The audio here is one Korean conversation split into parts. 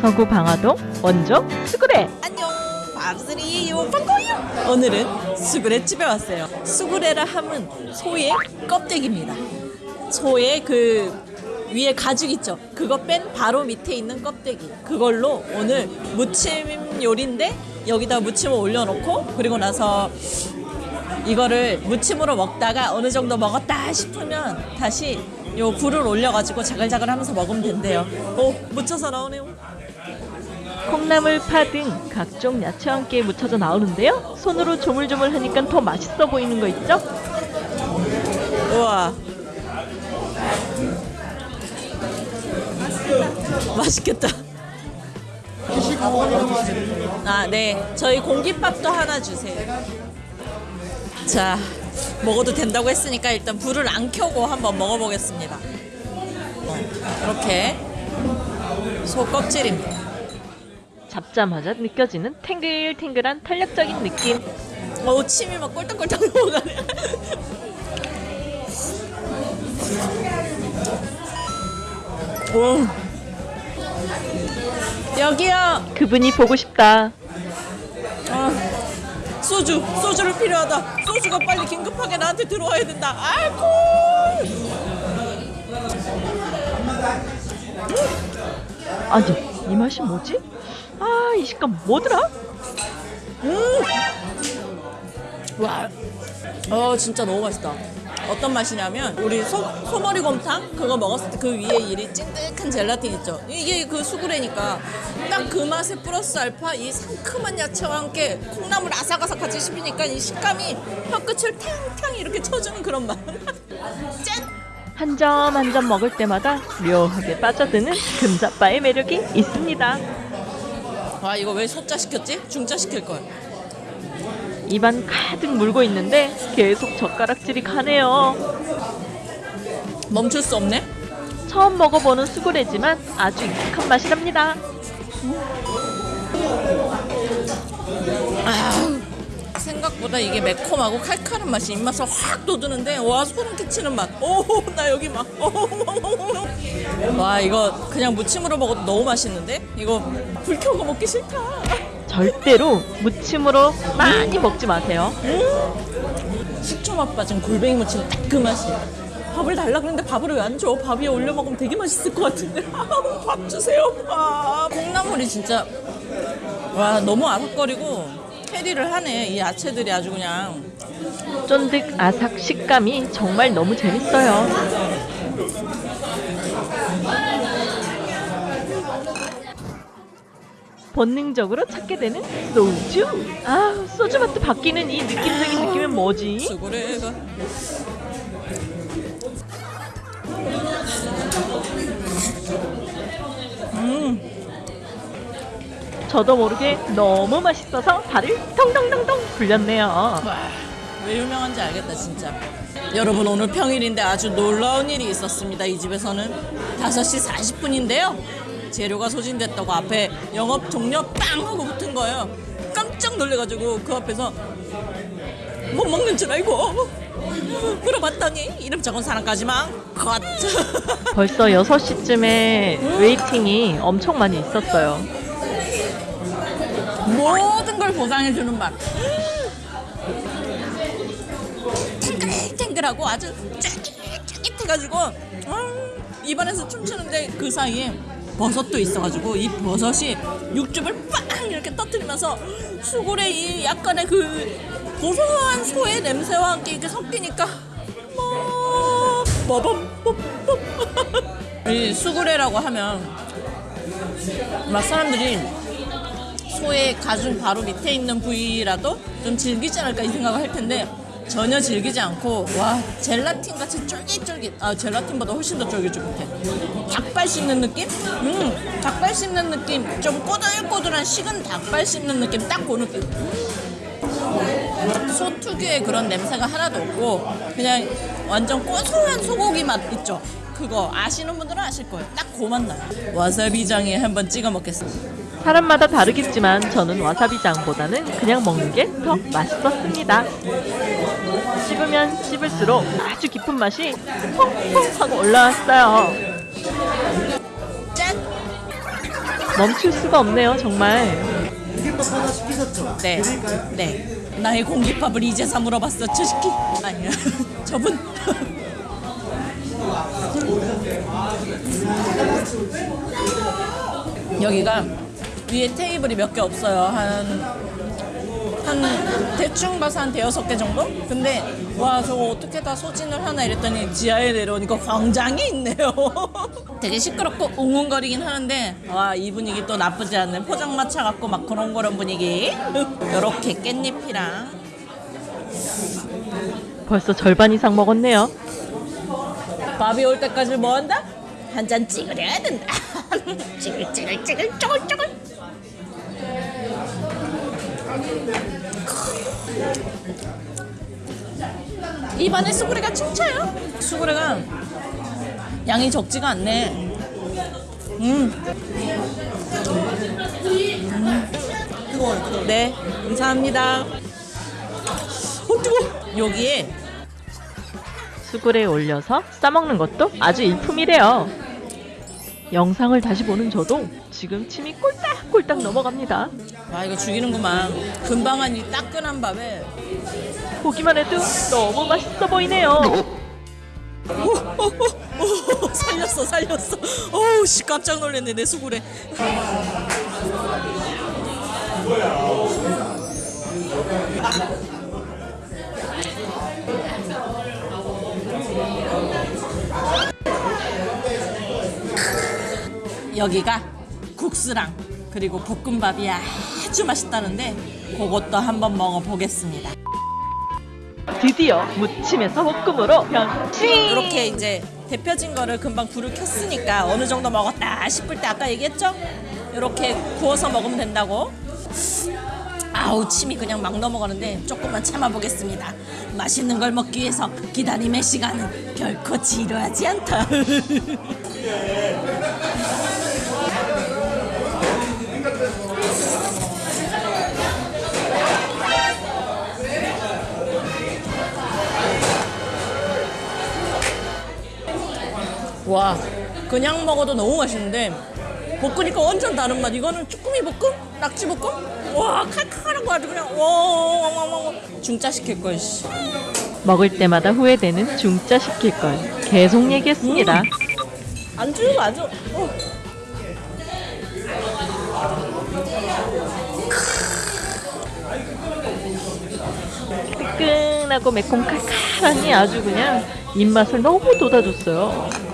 강서구 방화동 원조 수구레 안녕. 밥스리요 반가워요 오늘은 수구레 집에 왔어요. 수구레라 함은 소의 껍데기입니다. 소의 그 위에 가죽 있죠? 그거 뺀 바로 밑에 있는 껍데기. 그걸로 오늘 무침 요리인데 여기다 무침을 올려놓고 그리고 나서 이거를 무침으로 먹다가 어느 정도 먹었다 싶으면 다시 요 불을 올려가지고 자글자글 하면서 먹으면 된대요. 오 묻혀서 나오네요 콩나물, 파 등 각종 야채와 함께 묻혀져 나오는데요. 손으로 조물조물 하니까 더 맛있어 보이는 거 있죠? 우와. 맛있겠다. 아, 네. 저희 공깃밥도 하나 주세요. 자, 먹어도 된다고 했으니까 일단 불을 안 켜고 한번 먹어보겠습니다. 어, 이렇게 소 껍질입니다. 잡자마자 느껴지는 탱글탱글한 탄력적인 느낌. 어우 침이 막 꼴딱꼴딱 넘어가네. 오. 여기요. 그분이 보고 싶다. 아, 소주, 소주를 필요하다. 소주가 빨리 긴급하게 나한테 들어와야 된다. 아이고. 아니, 이 맛이 뭐지? 아, 이 식감 뭐더라? 와, 어 진짜 너무 맛있다. 어떤 맛이냐면 우리 소, 소머리 곰탕 그거 먹었을 때 그 위에 이리 찐득한 젤라틴 있죠. 이게 그 수구레니까 딱 그 맛에 플러스 알파 이 상큼한 야채와 함께 콩나물 아삭아삭 같이 씹으니까 이 식감이 혀끝을 탕탕 이렇게 쳐주는 그런 맛. 짠! 한 점 한 점 먹을 때마다 묘하게 빠져드는 금자빠의 매력이 있습니다. 와 이거 왜 소자 시켰지? 중자 시킬 걸. 입안 가득 물고 있는데 계속 젓가락질이 가네요. 멈출 수 없네. 처음 먹어보는 수구레지만 아주 익숙한 맛이랍니다. 생각보다 이게 매콤하고 칼칼한 맛이 입맛을 확 돋우는데 와 소름 끼치는 맛. 오 나 여기 막. 와 이거 그냥 무침으로 먹어도 너무 맛있는데? 이거 불 켜고 먹기 싫다. 절대로 무침으로 많이 먹지 마세요. 식초 맛 빠진 골뱅이 무침 딱 그 맛이야. 밥을 달라 그랬는데 밥을 왜 안 줘? 밥 위에 올려 먹으면 되게 맛있을 것 같은데. 밥 주세요. 밥. 콩나물이 진짜 와 너무 아삭거리고 캐리를 하네. 이 야채들이 아주 그냥. 쫀득 아삭 식감이 정말 너무 재밌어요. 본능적으로 찾게 되는 소주. 아, 소주 맛도 바뀌는 이 느낌적인 느낌은 뭐지? 수고래가. 저도 모르게 너무 맛있어서 발을 통통통통 굴렸네요. 와, 왜 유명한지 알겠다 진짜. 여러분 오늘 평일인데 아주 놀라운 일이 있었습니다. 이 집에서는 5시 40분인데요. 재료가 소진됐다고 앞에 영업 종료 빵 하고 붙은 거예요. 깜짝 놀래가지고 그 앞에서 못 먹는 줄 알고 물어봤더니 이름 적은 사람까지만 컷. 벌써 6시쯤에 웨이팅이 엄청 많이 있었어요. 모든 걸 보상해주는 맛. 탱글탱글하고 아주 쫄깃쫄깃해가지고 음, 입안에서 춤추는데 그 사이에 버섯도 있어가지고 이 버섯이 육즙을 빵 이렇게 터뜨리면서 수골의 이 약간의 그 고소한 소의 냄새와 함께 이렇게 섞이니까 뭐 뭐범 이 수구레라고 하면 막 사람들이 소의 가죽 바로 밑에 있는 부위라도 좀 질기지 않을까 이 생각을 할 텐데 전혀 질기지 않고 와 젤라틴 같이 쫄깃쫄깃 아 젤라틴보다 훨씬 더 쫄깃쫄깃해. 닭발 씹는 느낌? 음 닭발 씹는 느낌. 좀 꼬들꼬들한 식은 닭발 씹는 느낌 딱 그 느낌. 소 특유의 그런 냄새가 하나도 없고 그냥 완전 고소한 소고기 맛 있죠 그거 아시는 분들은 아실 거예요 딱그맛 나요 와사비장에 한번 찍어 먹겠습니다 사람마다 다르겠지만 저는 와사비장보다는 그냥 먹는 게 더 맛있었습니다. 씹으면 씹을수록 아주 깊은 맛이 퐁퐁 하고 올라왔어요. 짠! 멈출 수가 없네요, 정말. 네. 네. 나의 공깃밥을 이제서 물어봤어, 저 새끼. 아니야. 저분. 여기가 위에 테이블이 몇 개 없어요. 한, 한, 대충 봐서 한 대여섯 개 정도? 근데, 와, 저거 어떻게 다 소진을 하나 이랬더니 지하에 내려오니까 광장이 있네요. 되게 시끄럽고 웅웅거리긴 하는데, 와, 이 분위기 또 나쁘지 않네. 포장마차 같고 막 그런 그런 분위기. 요렇게 깻잎이랑 벌써 절반 이상 먹었네요. 밥이 올 때까지 뭐 한다? 한잔 찍으려야 된다. 찌글찌글찌글 쪼글쪼글. 입안에 수구레가 춤춰요. 수구레가 양이 적지가 않네. 음. 음. 네, 감사합니다. 어, 뜨거. 여기에 수굴에 올려서 싸먹는 것도 아주 일품이래요. 영상을 다시 보는 저도 지금 침이 꼴딱꼴딱 넘어갑니다. 와 이거 죽이는구만 금방 한 이 따끈한 밥에 보기만 해도 너무 맛있어 보이네요. 오, 살렸어 살렸어 어우 씨 깜짝 놀랐네 내 수구레 여기가 국수랑 그리고 볶음밥이 아주 맛있다는데 그것도 한번 먹어보겠습니다 드디어 무침에서 볶음으로 변신! 이렇게 이제 데펴진 거를 금방 불을 켰으니까 어느 정도 먹었다 싶을 때 아까 얘기했죠? 이렇게 구워서 먹으면 된다고. 아우 침이 그냥 막 넘어가는데 조금만 참아보겠습니다. 맛있는 걸 먹기 위해서 기다림의 시간은 결코 지루하지 않다. 와 그냥 먹어도 너무 맛있는데 볶으니까 완전 다른 맛 이거는 쭈꾸미 볶음? 낙지 볶음? 와 칼칼하고 아주 그냥 와와와와 중짜 시킬 걸 씨. 먹을 때마다 후회되는 중짜 시킬 걸 계속 얘기했습니다. 안주가 아주 어. 뜨끈하고 매콤 칼칼하니 아주 그냥 입맛을 너무 돋아줬어요.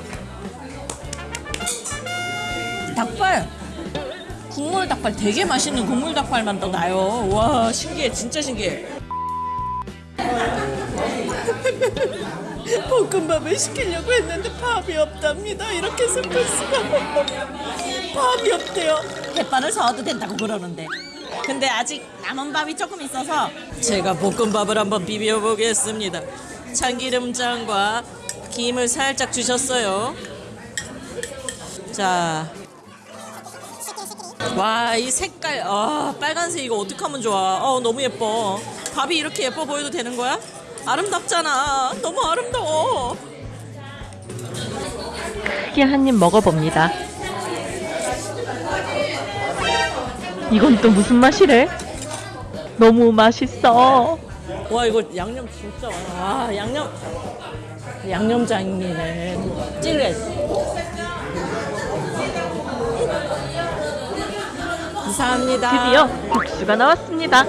닭발. 국물 닭발 되게 맛있는 국물 닭발만 더 나요. 와 신기해 진짜 신기해. 볶음밥을 시키려고 했는데 밥이 없답니다. 이렇게 슬플 수가 밥이 없대요. 햇반을 사와도 된다고 그러는데. 근데 아직 남은 밥이 조금 있어서 제가 볶음밥을 한번 비벼 보겠습니다. 참기름장과 김을 살짝 주셨어요. 자 와 이 색깔 아 빨간색 이거 어떻게 하면 좋아 어 너무 예뻐 밥이 이렇게 예뻐 보여도 되는 거야? 아름답잖아 너무 아름다워 크게 한 입 먹어봅니다. 이건 또 무슨 맛이래? 너무 맛있어. 와 이거 양념 진짜 많아 와 양념 양념장이네 찔레 감사합니다 드디어 국수가 나왔습니다.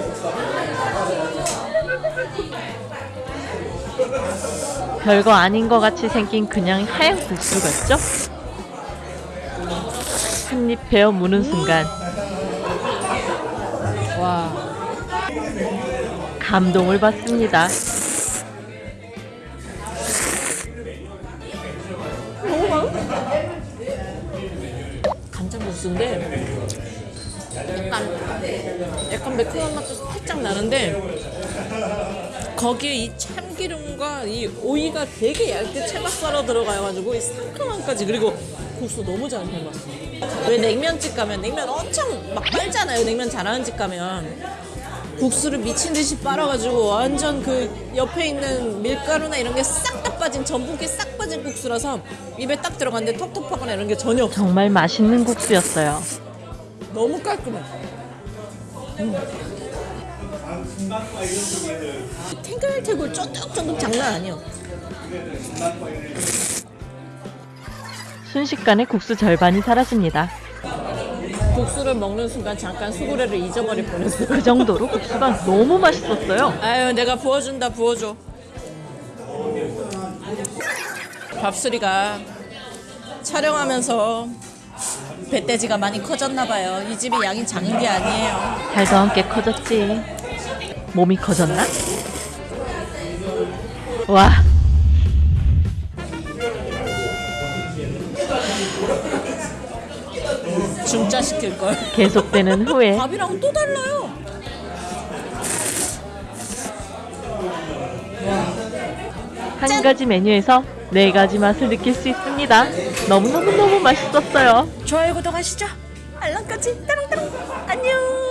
별거 아닌 것 같이 생긴 그냥 하얀 국수 같죠? 한 입 베어 무는 순간 와 감동을 받습니다. 간장 국수인데 약간 약간 매콤한 맛도 살짝 나는데 거기에 이 참기름과 이 오이가 되게 얇게 채가 썰어 들어가가지고 이 상큼함까지 그리고 국수 너무 잘 해놨어. 왜 냉면집 가면 냉면 엄청 막 빨잖아요. 냉면 잘하는 집 가면 국수를 미친 듯이 빨아가지고 완전 그 옆에 있는 밀가루나 이런 게 싹 다 빠진 전분기 싹 빠진 국수라서 입에 딱 들어갔는데 텁텁하거나 이런 게 전혀. 정말 맛있는 국수였어요. 너무 깔끔해. 음. 탱글탱글 쫀득쫀득 장난 아니야. 순식간에 국수 절반이 사라집니다. 국수를 먹는 순간 잠깐 수구레를 잊어버릴 뻔했어. 그 정도로 국수가 너무 맛있었어요. 아유 내가 부어준다 부어줘. 밥수리가 촬영하면서 배돼지가 많이 커졌나 봐요. 이 집이 양이 작은 게 아니에요. 달도 함께 커졌지. 몸이 커졌나? 와, 중짜 시킬 걸. 계속되는 후회. 밥이랑 또 달라요. 한 가지 메뉴에서 네 가지 맛을 느낄 수 있습니다. 너무너무너무 맛있었어요. 좋아요 구독하시죠. 알람까지 따롱따롱 안녕.